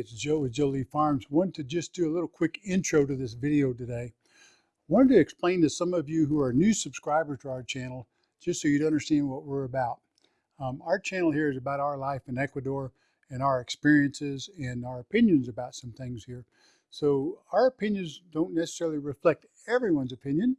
it's Joe with Joe Lee Farms. Wanted to just do a little quick intro to this video today. Wanted to explain to some of you who are new subscribers to our channel, just so you'd understand what we're about. Um, our channel here is about our life in Ecuador and our experiences and our opinions about some things here. So our opinions don't necessarily reflect everyone's opinion,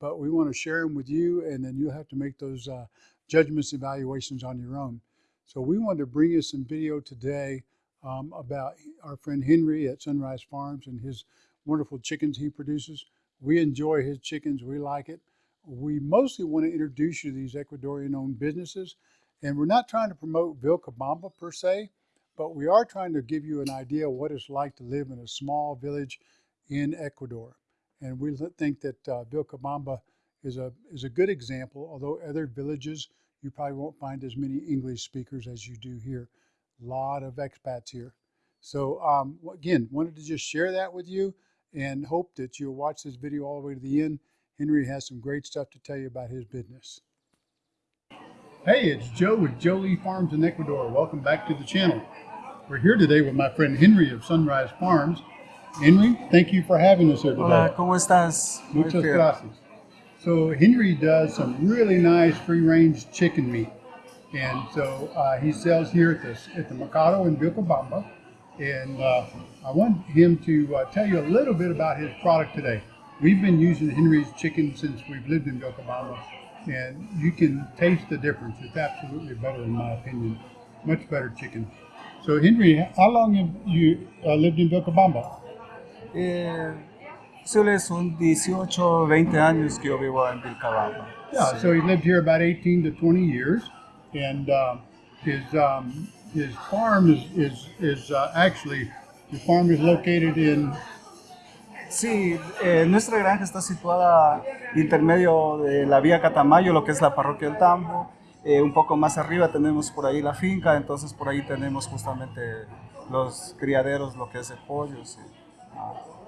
but we want to share them with you and then you'll have to make those uh, judgments evaluations on your own. So we wanted to bring you some video today um, about our friend Henry at Sunrise Farms and his wonderful chickens he produces. We enjoy his chickens. We like it. We mostly want to introduce you to these Ecuadorian-owned businesses. And we're not trying to promote Vilcabamba per se, but we are trying to give you an idea of what it's like to live in a small village in Ecuador. And we think that uh, Vilcabamba is a, is a good example, although other villages, you probably won't find as many English speakers as you do here. Lot of expats here. So um, again, wanted to just share that with you and hope that you'll watch this video all the way to the end. Henry has some great stuff to tell you about his business. Hey, it's Joe with Joe Lee Farms in Ecuador. Welcome back to the channel. We're here today with my friend Henry of Sunrise Farms. Henry, thank you for having us here today. Hola, ¿cómo estás? Muchas gracias. So Henry does some really nice free-range chicken meat. And so uh, he sells here at the, at the Mercado in Vilcabamba. And uh, I want him to uh, tell you a little bit about his product today. We've been using Henry's chicken since we've lived in Vilcabamba. And you can taste the difference. It's absolutely better in my opinion. Much better chicken. So Henry, how long have you uh, lived in Vilcabamba? Eh, suele son 18, 20 años que yo vivo en Vilcabamba. Yeah, so he lived here about 18 to 20 years, and uh, his um, his farm is is is uh, actually the farm is located in Sí, eh, nuestra granja está situada intermedio de la vía Catamayo, lo que es la parroquia del Tambo. Eh, un poco más arriba tenemos por ahí la finca, entonces por ahí tenemos justamente los criaderos, lo que es el pollo. sí.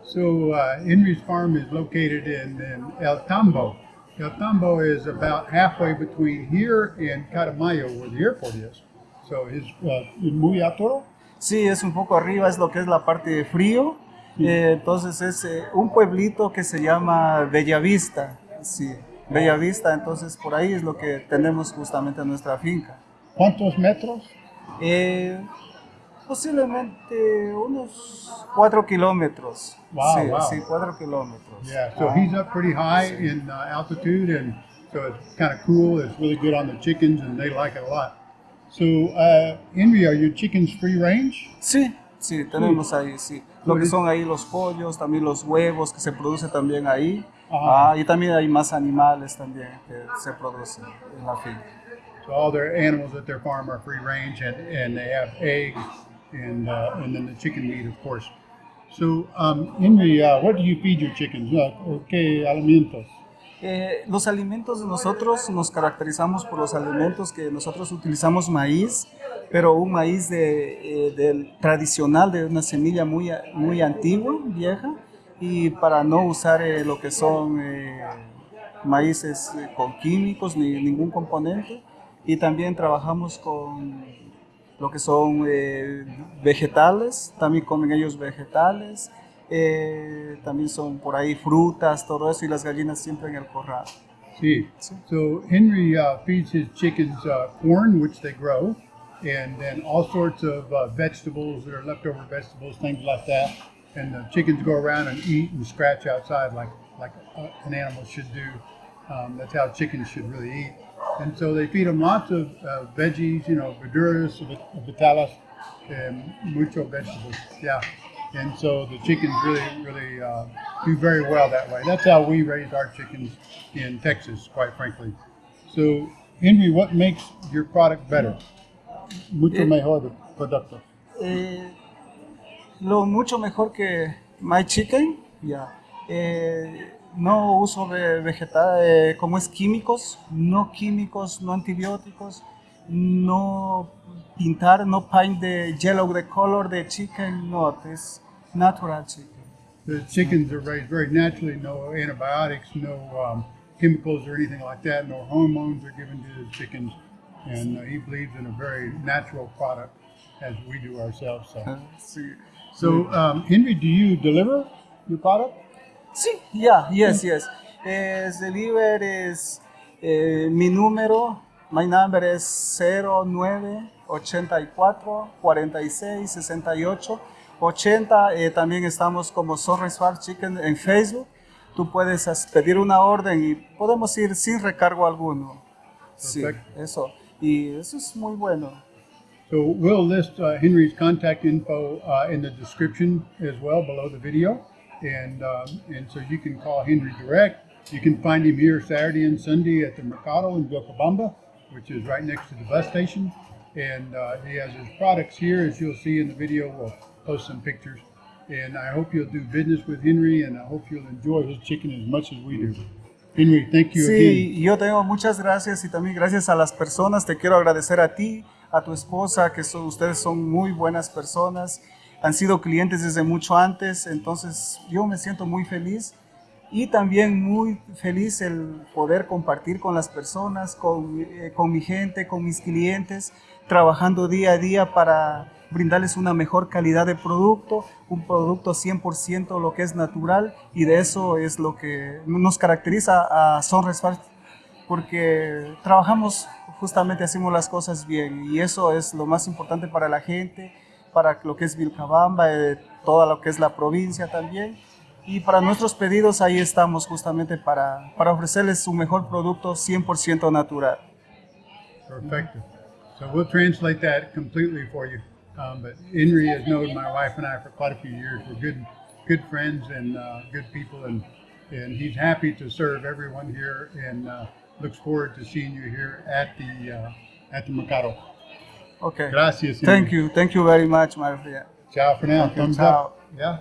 So uh, Henry's farm is located in, in El Tambo. El Tambo is about halfway between here and Catamayo, where the airport is. So his uh, muy alto. Sí, es un poco arriba, es lo que es la parte de frío. Eh, entonces es eh, un pueblito que se llama Bellavista. Sí, Bellavista, entonces por ahí es lo que tenemos justamente en nuestra finca. ¿Cuántos metros? Eh, posiblemente unos 4 kilómetros. Wow, sí, wow. sí, 4 kilómetros. Yeah, so Ah, he's up pretty high in uh, altitude, and so it's kind of cool. It's really good on the chickens, and they like it a lot. So, uh, Henry, are your chickens free range? Sí, sí, tenemos ahí, sí. Lo que son ahí los pollos, también los huevos que se producen también ahí. Ajá. Ah, y también hay más animales también que se producen en la finca. So all their animals at their farm are free range, and, and they have eggs, and uh, and then the chicken meat, of course. So, um, Henry, uh, what do you feed your chickens? ¿Qué alimentos? Eh, los alimentos de nosotros nos caracterizamos por los alimentos que nosotros utilizamos maíz, pero un maíz de, eh, del tradicional de una semilla muy, muy antigua, vieja, y para no usar eh, lo que son eh, maíces eh, con químicos ni ningún componente. Y también trabajamos con lo que son eh, vegetales, también comen ellos vegetales, eh, también son por ahí frutas, todo eso, y las gallinas siempre en el corral. See, so Henry uh, feeds his chickens uh, corn, which they grow, and then all sorts of uh, vegetables that are leftover vegetables, things like that. And the chickens go around and eat and scratch outside like like uh, an animal should do. Um, that's how chickens should really eat. And so they feed them lots of uh, veggies, you know, verduras, vit- and mucho vegetables. Yeah. And so the chickens really, really uh, do very well that way. That's how we raise our chickens in Texas, quite frankly. So, Henry, what makes your product better? Mucho Eh, mejor el producto. Eh, lo mucho mejor que My Chicken, yeah. Eh, no uso de vegetal, como es químicos, no químicos, no antibióticos, no pintar, no paint the yellow, the color the chicken, no, es natural chicken. The chickens are raised very naturally, no antibiotics, no um, chemicals or anything like that, no hormones are given to the chickens. And uh, he believes in a very natural product as we do ourselves. So. So, um, Henry, do you deliver your product? Sí, yeah, yes, yes. Es deliver is eh, mi número, my number es 09 84 46 68 80. Eh, también estamos como Sunrise Farm Chicken en Facebook. Tú puedes pedir una orden y podemos ir sin recargo alguno. Sí, eso. Y eso es muy bueno. So we'll list uh, Henry's contact info uh, in the description as well below the video, and um, and so you can call Henry direct. You can find him here Saturday and Sunday at the Mercado in Vilcabamba, which is right next to the bus station. And uh, he has his products here, as you'll see in the video. We'll post some pictures, and I hope you'll do business with Henry, and I hope you'll enjoy his chicken as much as we do. Henry, thank you again. Sí, yo tengo muchas gracias y también gracias a las personas. Te quiero agradecer a ti, a tu esposa, que son, ustedes son muy buenas personas. Han sido clientes desde mucho antes, entonces yo me siento muy feliz y también muy feliz el poder compartir con las personas, con, eh, con mi gente, con mis clientes, trabajando día a día para brindarles una mejor calidad de producto, un producto 100% lo que es natural y de eso es lo que nos caracteriza a Farm porque trabajamos justamente, hacemos las cosas bien y eso es lo más importante para la gente, para lo que es Vilcabamba, eh, toda lo que es la provincia también. Y para nuestros pedidos ahí estamos justamente para, para ofrecerles un mejor producto 100% natural. Perfecto. So we'll translate that completely for you. Um, but Henry has known my wife and I for quite a few years. We're good, good friends and uh, good people, and and he's happy to serve everyone here, and uh, looks forward to seeing you here at the uh, at the Mercado. Okay. Gracias. Thank you. Thank you very much, Maria. Ciao for now. Thumbs Ciao. up. Yeah.